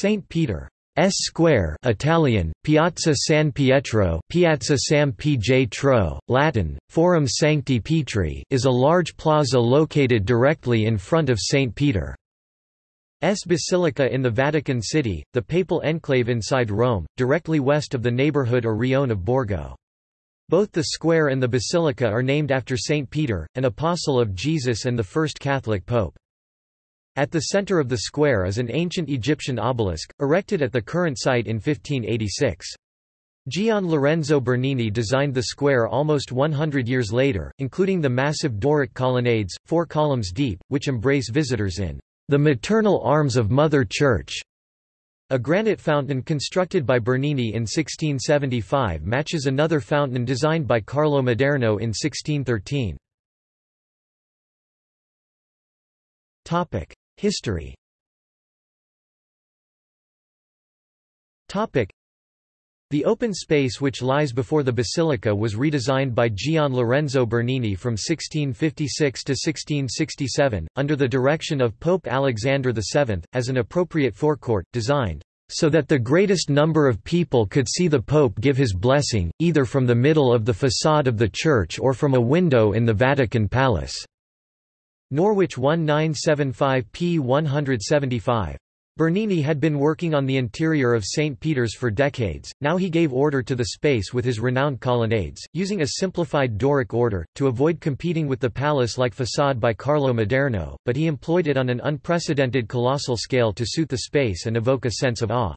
St. Peter S Square Italian, Piazza San Pietro Piazza San Pietro, Latin, Forum Sancti Petri is a large plaza located directly in front of St. Peter's Basilica in the Vatican City, the papal enclave inside Rome, directly west of the neighborhood or rione of Borgo. Both the square and the basilica are named after St. Peter, an apostle of Jesus and the first Catholic pope. At the center of the square is an ancient Egyptian obelisk, erected at the current site in 1586. Gian Lorenzo Bernini designed the square almost 100 years later, including the massive Doric colonnades, four columns deep, which embrace visitors in the maternal arms of Mother Church. A granite fountain constructed by Bernini in 1675 matches another fountain designed by Carlo Maderno in 1613. History the open space which lies before the basilica was redesigned by Gian Lorenzo Bernini from 1656 to 1667, under the direction of Pope Alexander VII, as an appropriate forecourt, designed so that the greatest number of people could see the Pope give his blessing, either from the middle of the façade of the church or from a window in the Vatican Palace. Norwich 1975 p. 175. Bernini had been working on the interior of St. Peter's for decades, now he gave order to the space with his renowned colonnades, using a simplified Doric order, to avoid competing with the palace-like façade by Carlo Maderno, but he employed it on an unprecedented colossal scale to suit the space and evoke a sense of awe.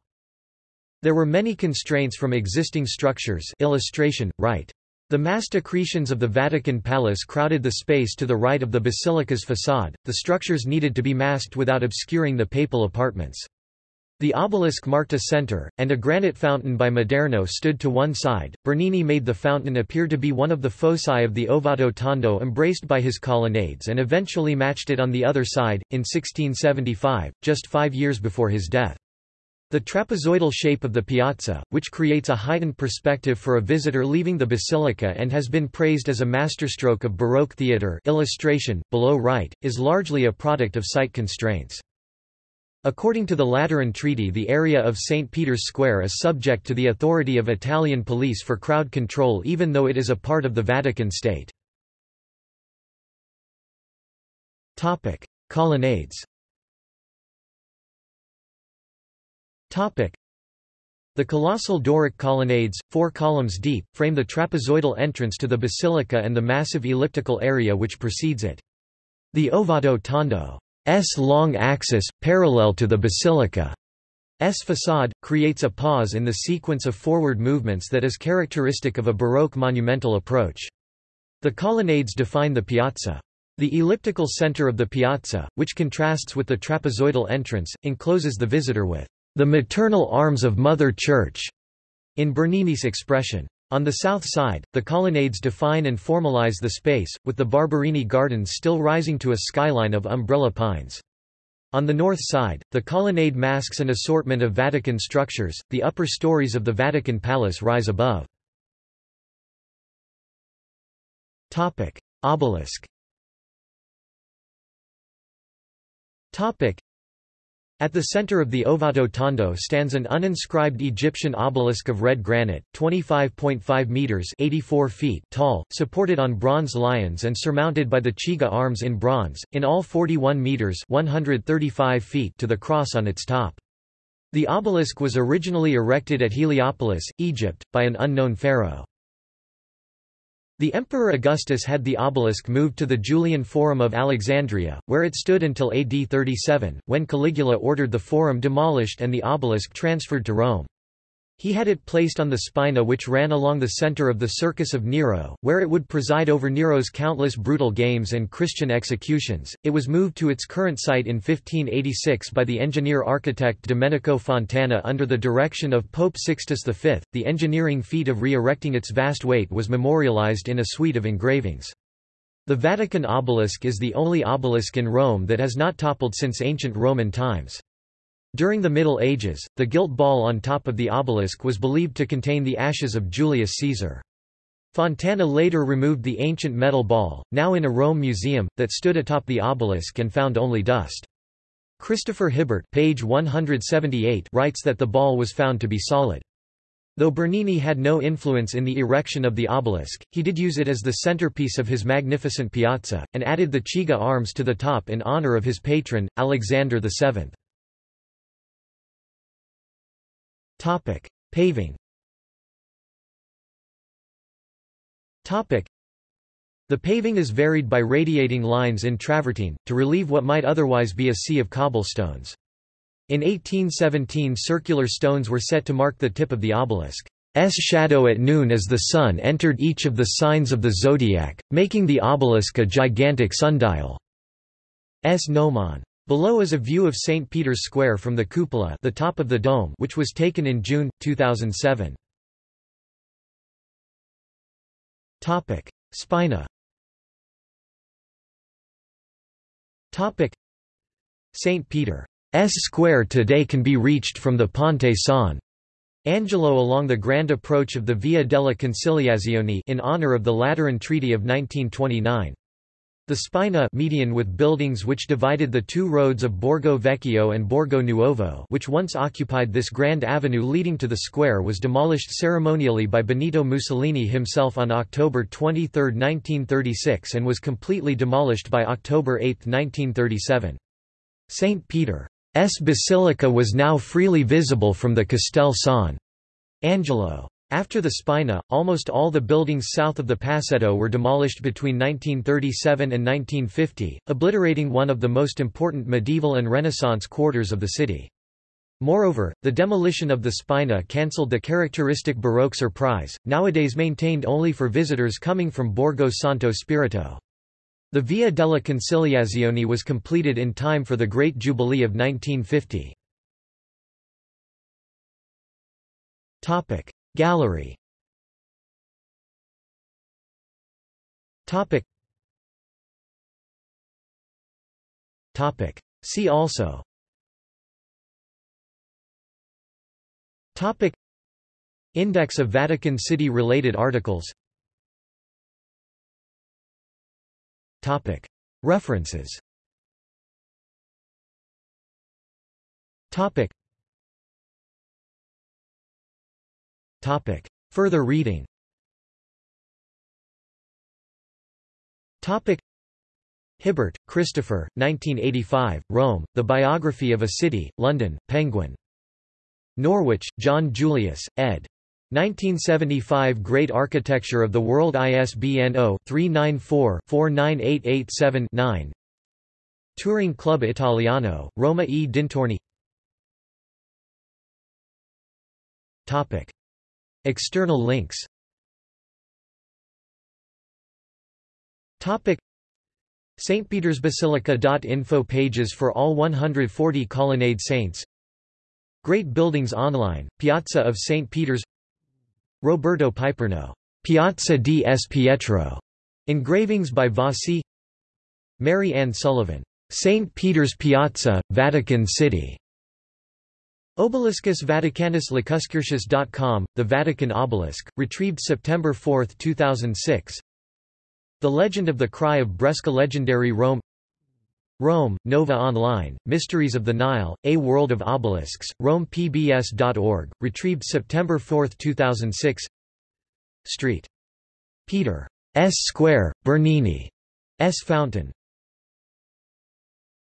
There were many constraints from existing structures illustration, right. The massed accretions of the Vatican Palace crowded the space to the right of the basilica's façade, the structures needed to be masked without obscuring the papal apartments. The obelisk marked a center, and a granite fountain by Maderno stood to one side. Bernini made the fountain appear to be one of the foci of the Ovato Tondo embraced by his colonnades and eventually matched it on the other side, in 1675, just five years before his death. The trapezoidal shape of the piazza, which creates a heightened perspective for a visitor leaving the basilica and has been praised as a masterstroke of Baroque theatre illustration, below right, is largely a product of site constraints. According to the Lateran Treaty the area of St. Peter's Square is subject to the authority of Italian police for crowd control even though it is a part of the Vatican State. Colonnades The colossal Doric colonnades, four columns deep, frame the trapezoidal entrance to the basilica and the massive elliptical area which precedes it. The Ovato Tondo's long axis, parallel to the basilica's facade, creates a pause in the sequence of forward movements that is characteristic of a Baroque monumental approach. The colonnades define the piazza. The elliptical center of the piazza, which contrasts with the trapezoidal entrance, encloses the visitor with the maternal arms of Mother Church, in Bernini's expression. On the south side, the colonnades define and formalize the space, with the Barberini Gardens still rising to a skyline of umbrella pines. On the north side, the colonnade masks an assortment of Vatican structures, the upper stories of the Vatican Palace rise above. Obelisk at the center of the Ovato Tondo stands an uninscribed Egyptian obelisk of red granite, 25.5 meters (84 feet) tall, supported on bronze lions and surmounted by the Chigi arms in bronze, in all 41 meters (135 feet) to the cross on its top. The obelisk was originally erected at Heliopolis, Egypt, by an unknown pharaoh. The Emperor Augustus had the obelisk moved to the Julian Forum of Alexandria, where it stood until AD 37, when Caligula ordered the forum demolished and the obelisk transferred to Rome. He had it placed on the spina which ran along the center of the Circus of Nero, where it would preside over Nero's countless brutal games and Christian executions. It was moved to its current site in 1586 by the engineer-architect Domenico Fontana under the direction of Pope Sixtus V. The engineering feat of re-erecting its vast weight was memorialized in a suite of engravings. The Vatican obelisk is the only obelisk in Rome that has not toppled since ancient Roman times. During the Middle Ages, the gilt ball on top of the obelisk was believed to contain the ashes of Julius Caesar. Fontana later removed the ancient metal ball, now in a Rome museum, that stood atop the obelisk and found only dust. Christopher Hibbert page 178 writes that the ball was found to be solid. Though Bernini had no influence in the erection of the obelisk, he did use it as the centerpiece of his magnificent piazza, and added the Chigi arms to the top in honor of his patron, Alexander VII. Paving Topic: the paving is varied by radiating lines in travertine, to relieve what might otherwise be a sea of cobblestones. In 1817 circular stones were set to mark the tip of the obelisk's shadow at noon as the sun entered each of the signs of the zodiac, making the obelisk a gigantic sundial. S gnomon. Below is a view of St. Peter's Square from the cupola the top of the dome which was taken in June, 2007. Spina St. Peter's Square today can be reached from the Ponte San Angelo along the grand approach of the Via della Conciliazione in honor of the Lateran Treaty of 1929. The Spina median with buildings which divided the two roads of Borgo Vecchio and Borgo Nuovo which once occupied this grand avenue leading to the square was demolished ceremonially by Benito Mussolini himself on October 23, 1936 and was completely demolished by October 8, 1937. St. Peter's Basilica was now freely visible from the Castel San Angelo. After the Spina, almost all the buildings south of the Passetto were demolished between 1937 and 1950, obliterating one of the most important medieval and Renaissance quarters of the city. Moreover, the demolition of the Spina cancelled the characteristic Baroque surprise, nowadays maintained only for visitors coming from Borgo Santo Spirito. The Via della Conciliazione was completed in time for the Great Jubilee of 1950. Gallery. Topic. Topic. See also. Topic. Index of Vatican City related articles. Topic. References. Topic Topic. Further reading Topic. Hibbert, Christopher, 1985, Rome, The Biography of a City, London, Penguin. Norwich, John Julius, ed. 1975 Great Architecture of the World ISBN 0-394-49887-9 Touring Club Italiano, Roma e Dintorni Topic. External links St. Peter's Basilica.info pages for all 140 colonnade saints Great Buildings Online, Piazza of St. Peter's Roberto Piperno, Piazza di S. Pietro, engravings by Vasi Mary Ann Sullivan, St. Peter's Piazza, Vatican City, Obeliscus Vaticanus Lacuscurtius.com, The Vatican Obelisk, retrieved September 4, 2006 The Legend of the Cry of Bresca Legendary Rome Rome, Nova Online, Mysteries of the Nile, A World of Obelisks, RomePBS.org, retrieved September 4, 2006 Street. Peter. S. Square, Bernini. S. Fountain.